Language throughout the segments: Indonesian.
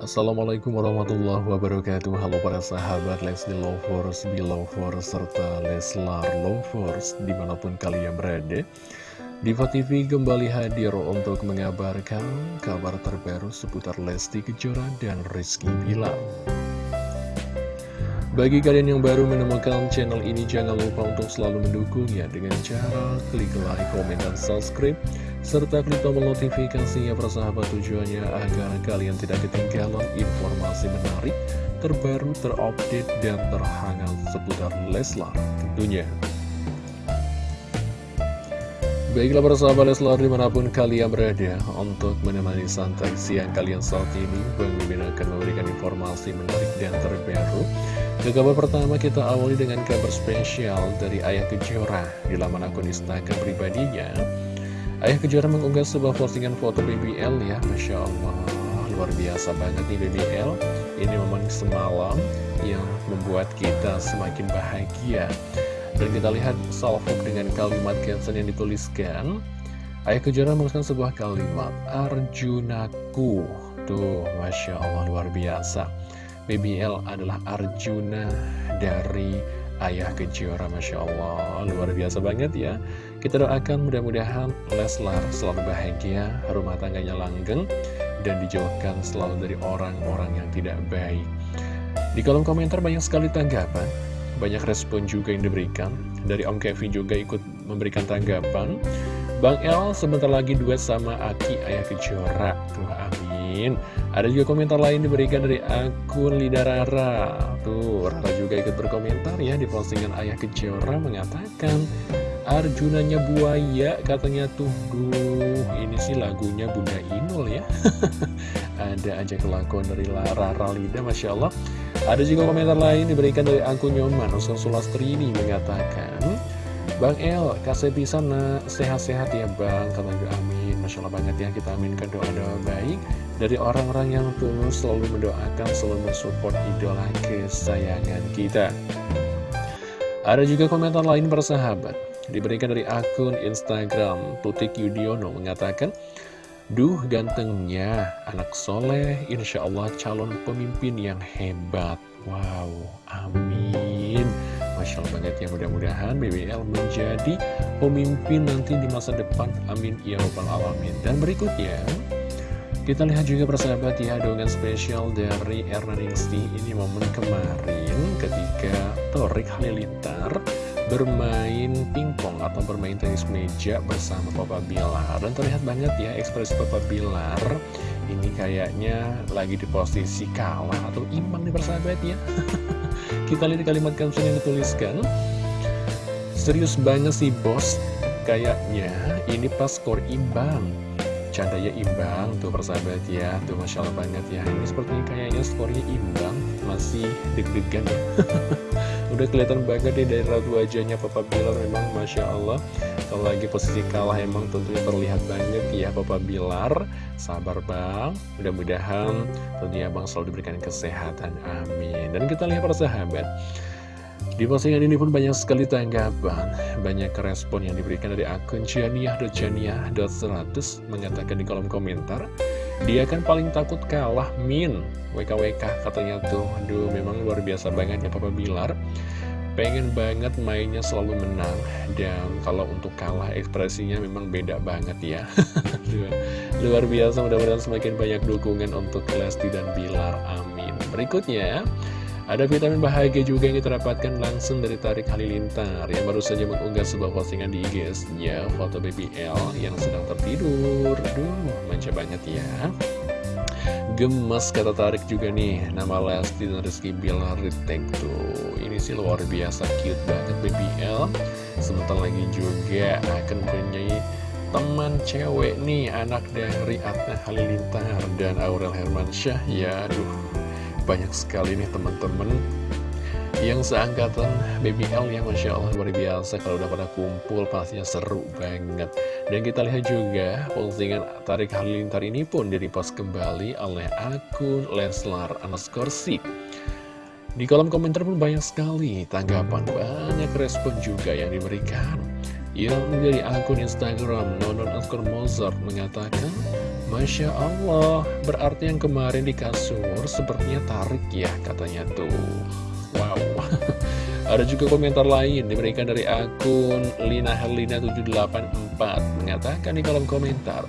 Assalamualaikum warahmatullahi wabarakatuh. Halo para sahabat Leslie Lovers, Belovers, serta Leslar Lovers Di mana pun kalian berada. Diva TV kembali hadir untuk mengabarkan kabar terbaru seputar Lesti Kejora dan Rizky Bilar. Bagi kalian yang baru menemukan channel ini, jangan lupa untuk selalu mendukungnya dengan cara klik like, komen, dan subscribe, serta klik tombol notifikasinya persahabat tujuannya agar kalian tidak ketinggalan informasi menarik, terbaru, terupdate, dan terhangat seputar Leslar tentunya. Baiklah persahabat Leslar di mana pun kalian berada Untuk menemani santai siang kalian saat ini Bang akan memberikan informasi menarik dan terbaru Ke kabar pertama kita awali dengan kabar spesial dari Ayah Kejora Di laman akun Instagram pribadinya Ayah Kejora mengunggah sebuah postingan foto BBL ya. Masya Allah Luar biasa banget nih BBL Ini momen semalam yang membuat kita semakin bahagia. Dan kita lihat salvo dengan kalimat caption yang dituliskan. Ayah Kejora menuliskan sebuah kalimat Arjunaku. Tuh, Masya Allah luar biasa. BBL adalah Arjuna dari Ayah Kejora Masya Allah Luar biasa banget ya Kita doakan mudah-mudahan Leslar selalu bahagia Rumah tangganya langgeng Dan dijauhkan selalu dari orang-orang yang tidak baik. Di kolom komentar banyak sekali tanggapan. Banyak respon juga yang diberikan. Dari Om Kevin juga ikut memberikan tanggapan. Bang El sebentar lagi duet sama Aki Ayah Kejora. Tuh amin. Ada juga komentar lain diberikan dari akun Lidarara Tuh Rara juga ikut berkomentar ya di postingan Ayah Kejora Mengatakan Arjunanya buaya katanya tuh Duh ini sih lagunya Bunda Inul ya. Ada aja kelakuan dari Rara Lida Masya Allah. Ada juga komentar lain diberikan dari akun Nyoman Usul Sulastrini mengatakan Bang El, kasih bisa nak. Sehat-sehat ya bang Kata juga amin. Masya Allah banget ya kita aminkan doa-doa baik Dari orang-orang yang tulus selalu mendoakan Selalu mensupport idola kesayangan kita. Ada juga komentar lain persahabat Diberikan dari akun Instagram Tutik Yudiono mengatakan Duh gantengnya, anak soleh, insya Allah calon pemimpin yang hebat. Wow, amin. Masya Allah banget ya, mudah-mudahan BBL menjadi pemimpin nanti di masa depan. Amin, ya Rabbal Alamin. Dan berikutnya, kita lihat juga persahabat ya, dengan spesial dari Erna Ningsi. Ini momen kemarin ketika Torik Halilintar bermain pingpong atau bermain tenis meja bersama Papa Bilar. Dan terlihat banget ya ekspresi Papa Bilar. Ini kayaknya lagi di posisi kalah atau imbang nih persahabat ya. Kita lihat kalimat caption yang dituliskan. Serius banget sih bos. Kayaknya ini pas skor imbang. Candanya imbang tuh persahabat ya. Tuh Masya Allah banget ya. Ini sepertinya kayaknya skornya imbang. Masih deg-degan ya Udah kelihatan banget dari raut wajahnya Papa Bilar memang Masya Allah. Kalau lagi posisi kalah emang tentunya terlihat banget ya Papa Bilar. Sabar bang. Mudah-mudahan tentunya bang selalu diberikan kesehatan. Amin. Dan kita lihat para sahabat. Di postingan ini pun banyak sekali tanggapan, banyak respon yang diberikan dari akun Cianiah.Cianiah.100 mengatakan di kolom komentar, dia kan paling takut kalah Min. WKWK katanya tuh. Aduh memang luar biasa banget ya Papa Bilar. Pengen banget mainnya selalu menang. Dan kalau untuk kalah ekspresinya memang beda banget ya. Luar biasa mudah-mudahan semakin banyak dukungan untuk Lesti dan Bilar. Amin. Berikutnya ada vitamin bahagia juga yang kita langsung dari Tarik Halilintar Yang baru saja mengunggah sebuah postingan di IG-nya Foto BBL yang sedang tertidur. Aduh, manja banget ya. Gemes kata Tarik juga nih Nama Lesti dan Rizky Bilar Ini sih luar biasa cute banget BBL Sebentar lagi juga akan punya teman cewek nih Anak dari Atna Halilintar dan Aurel Hermansyah. Ya aduh banyak sekali nih teman-teman yang seangkatan BBL yang Masya Allah luar biasa. Kalau udah pada kumpul pastinya seru banget. Dan kita lihat juga postingan Tarik Halilintar ini pun direpost kembali oleh akun Leslar Anaskorsi di kolom komentar pun banyak sekali tanggapan banyak respon juga yang diberikan. Yang dari akun Instagram Nonon Askor Mozart mengatakan Masya Allah, berarti yang kemarin di kasur sepertinya tarik ya katanya tuh. Wow. Ada juga komentar lain diberikan dari akun Lina Herlina 784 mengatakan di kolom komentar.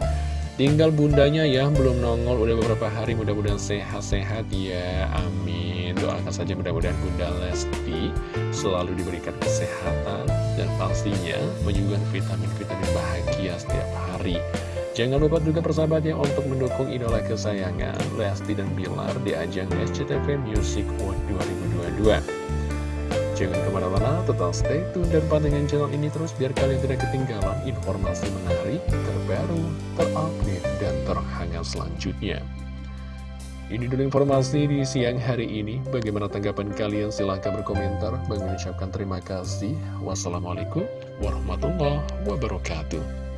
Tinggal bundanya ya, belum nongol udah beberapa hari mudah-mudahan sehat-sehat ya. Amin. Doakan saja mudah-mudahan Bunda Lesti selalu diberikan kesehatan dan pastinya menyuguhkan vitamin-vitamin bahagia setiap hari. Jangan lupa juga persahabatnya untuk mendukung idola kesayangan Lesti dan Bilar di ajang SCTV Music World 2022. Jangan ke mana-mana, tetap stay tune dan pantengin channel ini terus biar kalian tidak ketinggalan informasi menarik, terbaru, terupdate, dan terhangat selanjutnya. Ini dulu informasi di siang hari ini. Bagaimana tanggapan kalian? Silahkan berkomentar. Mengucapkan terima kasih. Wassalamualaikum warahmatullahi wabarakatuh.